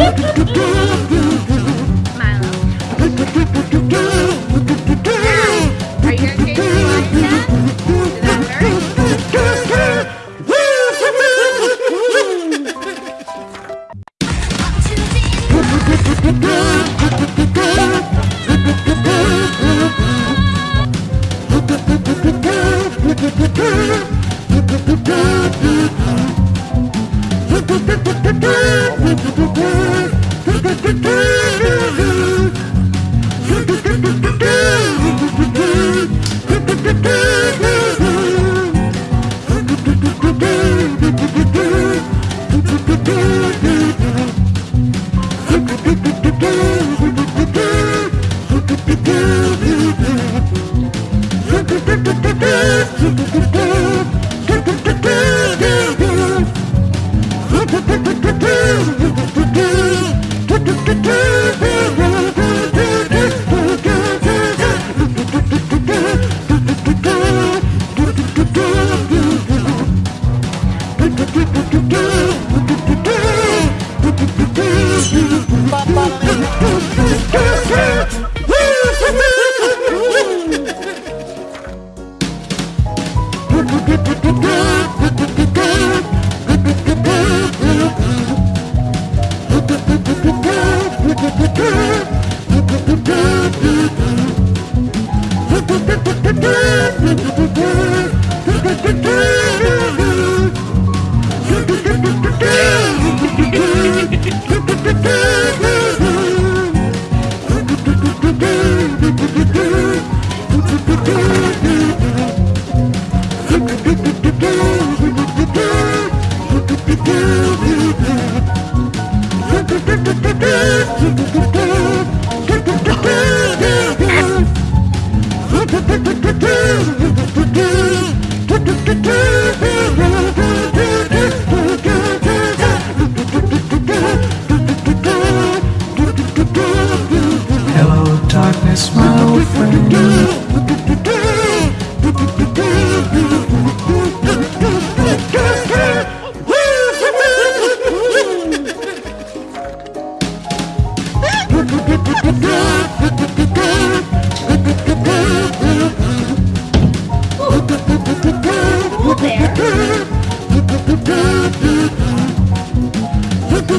do, do, do, do.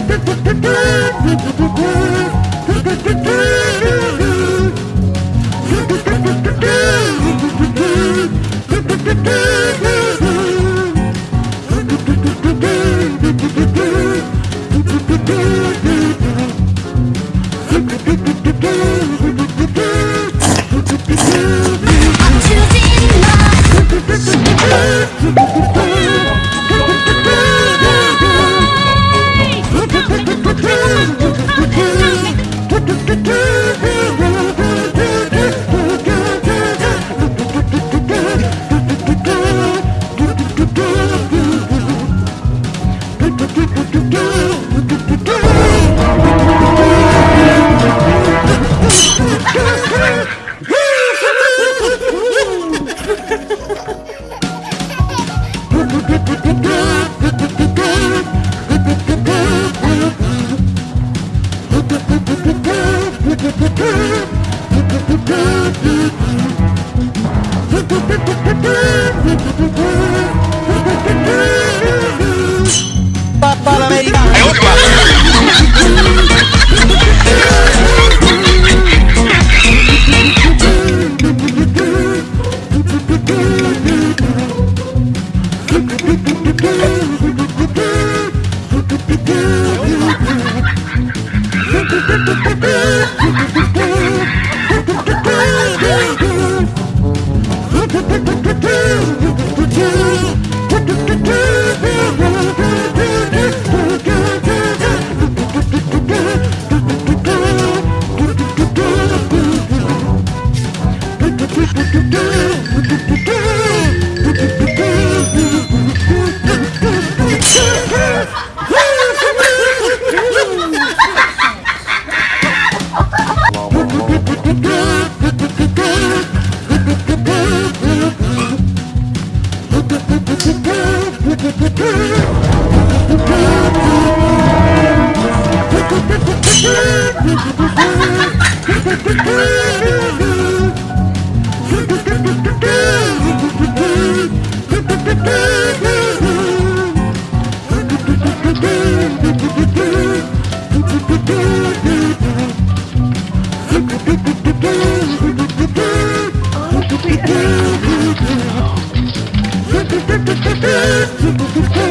Look at Super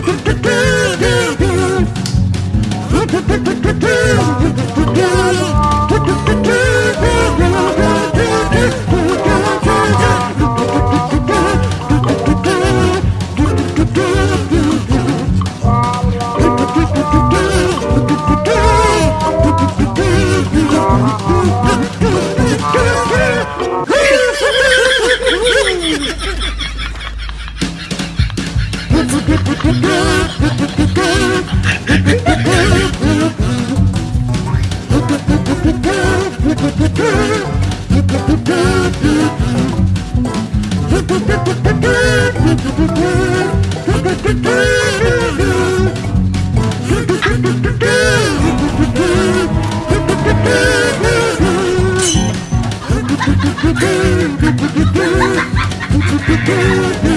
do do do do do Good.